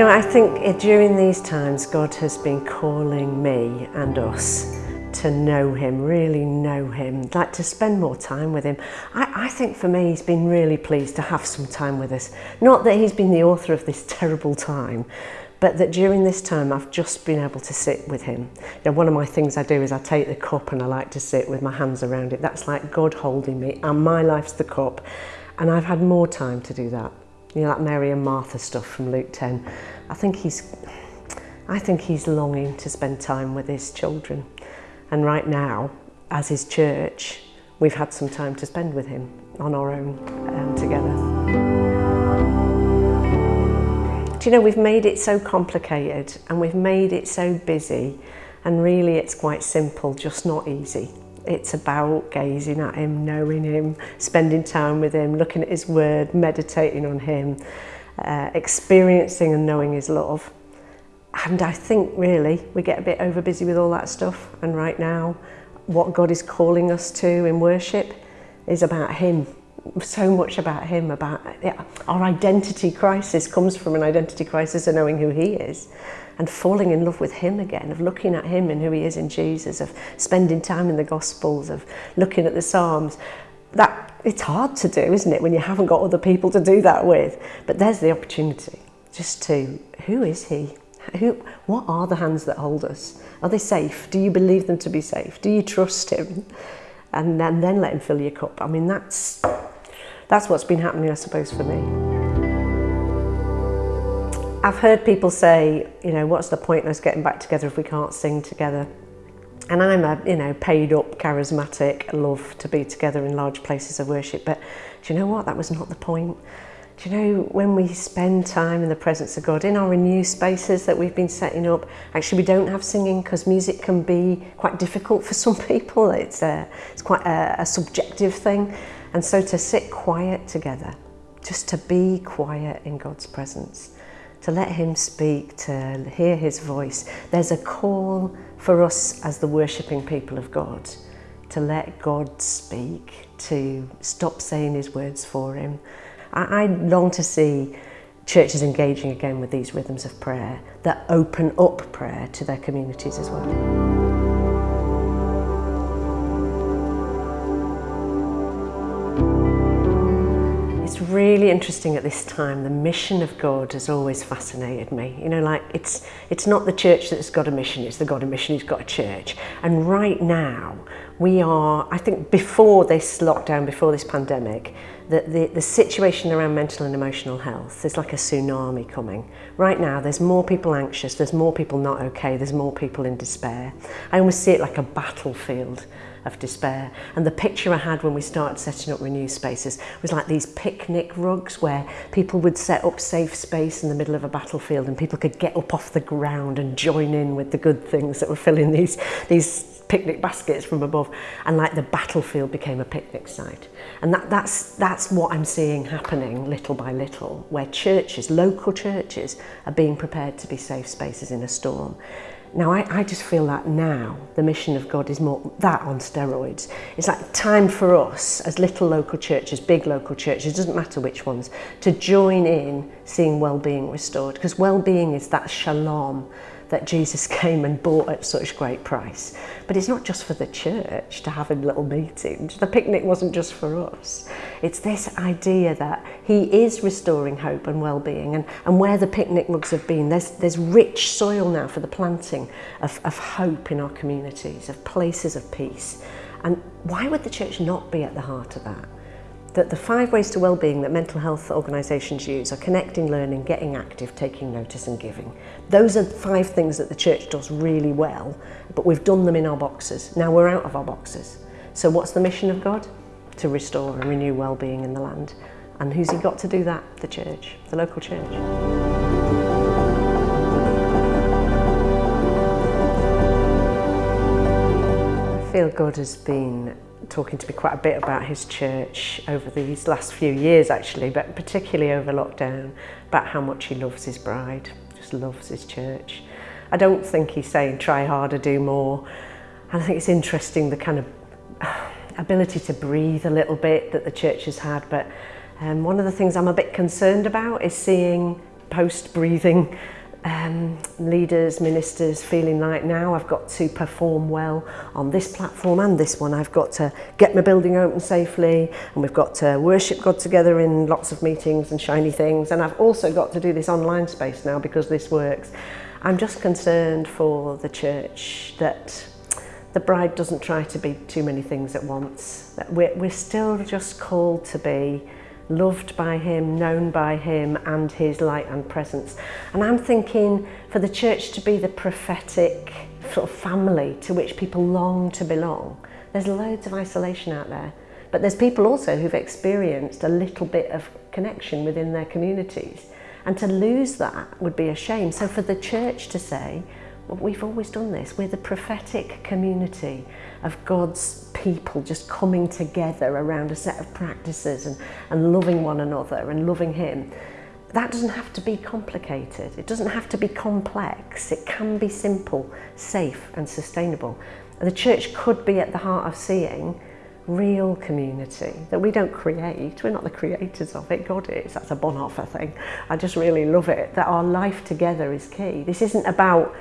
Know, I think during these times, God has been calling me and us to know him, really know him, like to spend more time with him. I, I think for me, he's been really pleased to have some time with us. Not that he's been the author of this terrible time, but that during this time I've just been able to sit with him. You know, one of my things I do is I take the cup and I like to sit with my hands around it. That's like God holding me and my life's the cup. And I've had more time to do that. You know, that Mary and Martha stuff from Luke 10. I think he's, I think he's longing to spend time with his children. And right now, as his church, we've had some time to spend with him on our own um, together. Do you know, we've made it so complicated and we've made it so busy and really it's quite simple, just not easy. It's about gazing at him, knowing him, spending time with him, looking at his word, meditating on him, uh, experiencing and knowing his love. And I think really we get a bit over busy with all that stuff. And right now, what God is calling us to in worship is about him. So much about him, about yeah, our identity crisis comes from an identity crisis of knowing who he is and falling in love with him again, of looking at him and who he is in Jesus, of spending time in the Gospels, of looking at the Psalms. That It's hard to do, isn't it, when you haven't got other people to do that with? But there's the opportunity just to, who is he? Who, what are the hands that hold us? Are they safe? Do you believe them to be safe? Do you trust him? And then, then let him fill your cup. I mean, that's, that's what's been happening, I suppose, for me. I've heard people say, you know, what's the point of us getting back together if we can't sing together? And I'm a, you know, paid up, charismatic, love to be together in large places of worship. But do you know what? That was not the point. Do you know, when we spend time in the presence of God, in our new spaces that we've been setting up, actually we don't have singing because music can be quite difficult for some people. It's, a, it's quite a, a subjective thing. And so to sit quiet together, just to be quiet in God's presence, to let him speak, to hear his voice. There's a call for us as the worshipping people of God to let God speak, to stop saying his words for him. I, I long to see churches engaging again with these rhythms of prayer that open up prayer to their communities as well. Really interesting at this time. The mission of God has always fascinated me. You know, like it's it's not the church that's got a mission, it's the God of mission who's got a church. And right now, we are, I think before this lockdown, before this pandemic, the, the, the situation around mental and emotional health, there's like a tsunami coming. Right now, there's more people anxious, there's more people not okay, there's more people in despair. I almost see it like a battlefield of despair. And the picture I had when we started setting up Renew Spaces was like these picnic rugs where people would set up safe space in the middle of a battlefield and people could get up off the ground and join in with the good things that were filling these, these picnic baskets from above. And like the battlefield became a picnic site. And that, that's, that's what I'm seeing happening little by little, where churches, local churches, are being prepared to be safe spaces in a storm. Now, I, I just feel that now the mission of God is more that on steroids. It's like time for us, as little local churches, big local churches, doesn't matter which ones, to join in seeing well-being restored. Because well-being is that shalom that Jesus came and bought at such great price. But it's not just for the church to have a little meeting. The picnic wasn't just for us. It's this idea that he is restoring hope and well-being and, and where the picnic mugs have been, there's, there's rich soil now for the planting of, of hope in our communities, of places of peace. And why would the church not be at the heart of that? that the five ways to well-being that mental health organisations use are connecting, learning, getting active, taking notice and giving. Those are five things that the church does really well, but we've done them in our boxes. Now we're out of our boxes. So what's the mission of God? To restore and renew well-being in the land. And who's he got to do that? The church, the local church. I Feel God has been talking to me quite a bit about his church over these last few years actually, but particularly over lockdown, about how much he loves his bride, just loves his church. I don't think he's saying try harder, do more. And I think it's interesting the kind of ability to breathe a little bit that the church has had, but um, one of the things I'm a bit concerned about is seeing post-breathing um, leaders, ministers feeling like now I've got to perform well on this platform and this one. I've got to get my building open safely and we've got to worship God together in lots of meetings and shiny things. And I've also got to do this online space now because this works. I'm just concerned for the church that the bride doesn't try to be too many things at once. That we're, we're still just called to be loved by him, known by him and his light and presence. And I'm thinking for the church to be the prophetic sort of family to which people long to belong. There's loads of isolation out there. But there's people also who've experienced a little bit of connection within their communities. And to lose that would be a shame. So for the church to say, we've always done this, we're the prophetic community of God's people just coming together around a set of practices and, and loving one another and loving Him. That doesn't have to be complicated. It doesn't have to be complex. It can be simple, safe and sustainable. And The church could be at the heart of seeing real community that we don't create. We're not the creators of it. God is. That's a Bonhoeffer thing. I just really love it. That our life together is key. This isn't about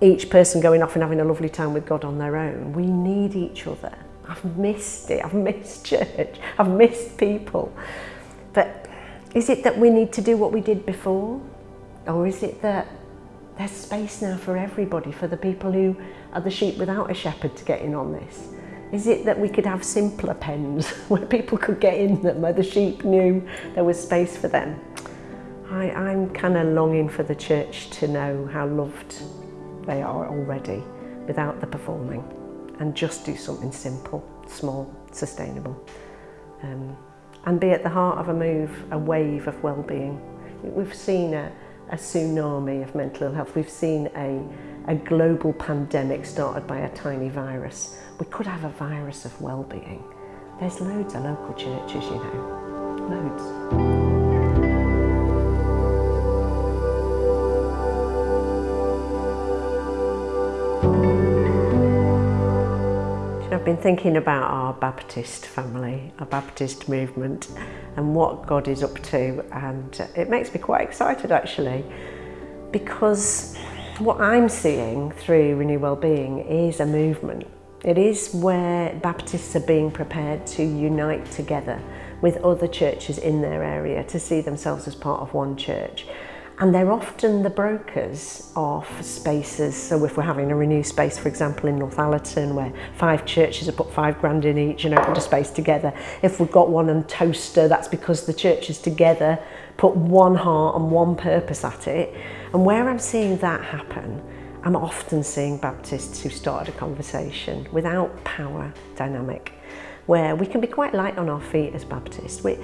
each person going off and having a lovely time with God on their own. We need each other. I've missed it. I've missed church. I've missed people. But is it that we need to do what we did before? Or is it that there's space now for everybody, for the people who are the sheep without a shepherd to get in on this? Is it that we could have simpler pens where people could get in them, where the sheep knew there was space for them? I, I'm kind of longing for the church to know how loved they are already without the performing and just do something simple, small, sustainable. Um, and be at the heart of a move, a wave of well-being. We've seen a, a tsunami of mental ill health. We've seen a, a global pandemic started by a tiny virus. We could have a virus of well-being. There's loads of local churches, you know, loads. Been thinking about our Baptist family, our Baptist movement and what God is up to and it makes me quite excited actually because what I'm seeing through Renew Wellbeing is a movement. It is where Baptists are being prepared to unite together with other churches in their area to see themselves as part of one church and they're often the brokers of spaces. So if we're having a renew space, for example, in Northallerton, where five churches have put five grand in each and opened a space together, if we've got one in Toaster, that's because the churches together put one heart and one purpose at it. And where I'm seeing that happen, I'm often seeing Baptists who started a conversation without power dynamic, where we can be quite light on our feet as Baptists. We,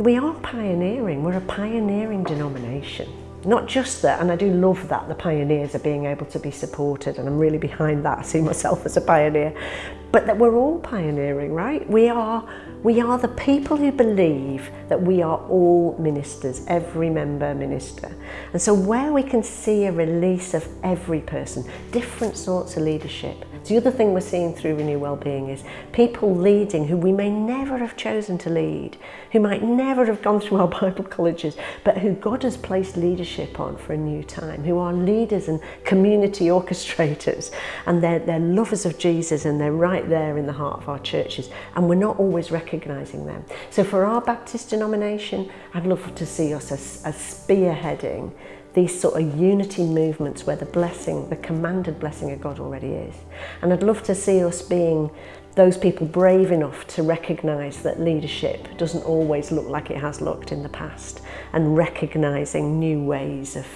we are pioneering, we're a pioneering denomination. Not just that, and I do love that the pioneers are being able to be supported, and I'm really behind that. I see myself as a pioneer, but that we're all pioneering, right? We are, we are the people who believe that we are all ministers, every member minister. And so where we can see a release of every person, different sorts of leadership, the other thing we're seeing through Renew Wellbeing is people leading who we may never have chosen to lead, who might never have gone through our Bible colleges, but who God has placed leadership on for a new time, who are leaders and community orchestrators, and they're, they're lovers of Jesus and they're right there in the heart of our churches, and we're not always recognising them. So for our Baptist denomination, I'd love to see us as, as spearheading these sort of unity movements where the blessing, the commanded blessing of God already is. And I'd love to see us being those people brave enough to recognise that leadership doesn't always look like it has looked in the past and recognising new ways of,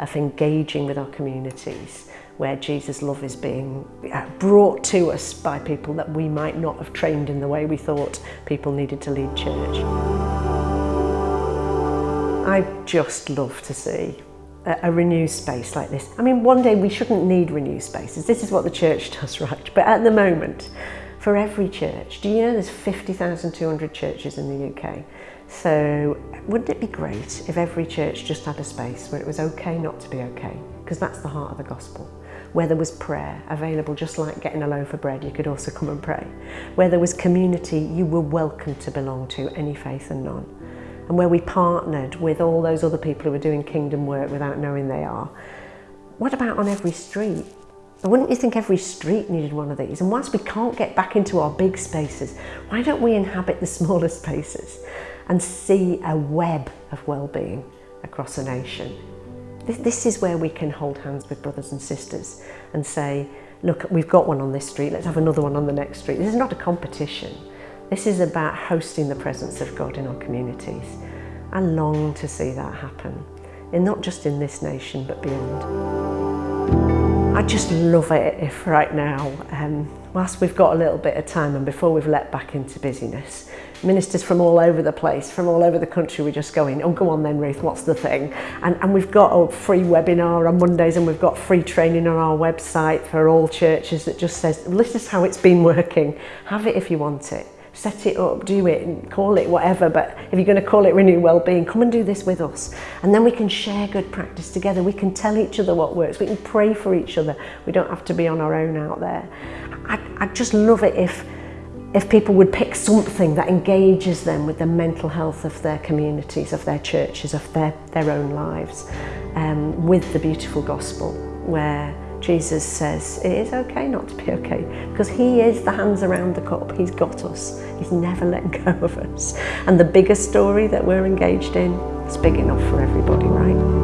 of engaging with our communities where Jesus' love is being uh, brought to us by people that we might not have trained in the way we thought people needed to lead church. I just love to see a, renew space like this. I mean, one day we shouldn't need renew spaces. This is what the church does, right? But at the moment, for every church, do you know there's 50,200 churches in the UK? So wouldn't it be great if every church just had a space where it was okay not to be okay? Because that's the heart of the gospel. Where there was prayer available, just like getting a loaf of bread, you could also come and pray. Where there was community, you were welcome to belong to, any faith and none and where we partnered with all those other people who are doing kingdom work without knowing they are. What about on every street? Wouldn't you think every street needed one of these? And whilst we can't get back into our big spaces, why don't we inhabit the smaller spaces and see a web of well-being across a nation? This is where we can hold hands with brothers and sisters and say, look, we've got one on this street, let's have another one on the next street. This is not a competition. This is about hosting the presence of God in our communities. I long to see that happen, and not just in this nation, but beyond. I just love it if right now, um, whilst we've got a little bit of time and before we've let back into busyness, ministers from all over the place, from all over the country, we're just going, oh, go on then, Ruth, what's the thing? And, and we've got a free webinar on Mondays and we've got free training on our website for all churches that just says, this is how it's been working. Have it if you want it. Set it up, do it, and call it whatever, but if you're going to call it Renew Wellbeing, come and do this with us. And then we can share good practice together. We can tell each other what works. We can pray for each other. We don't have to be on our own out there. I, I just love it if if people would pick something that engages them with the mental health of their communities, of their churches, of their, their own lives, um, with the beautiful gospel, where Jesus says it is okay not to be okay, because he is the hands around the cup, he's got us, he's never let go of us. And the bigger story that we're engaged in is big enough for everybody, right?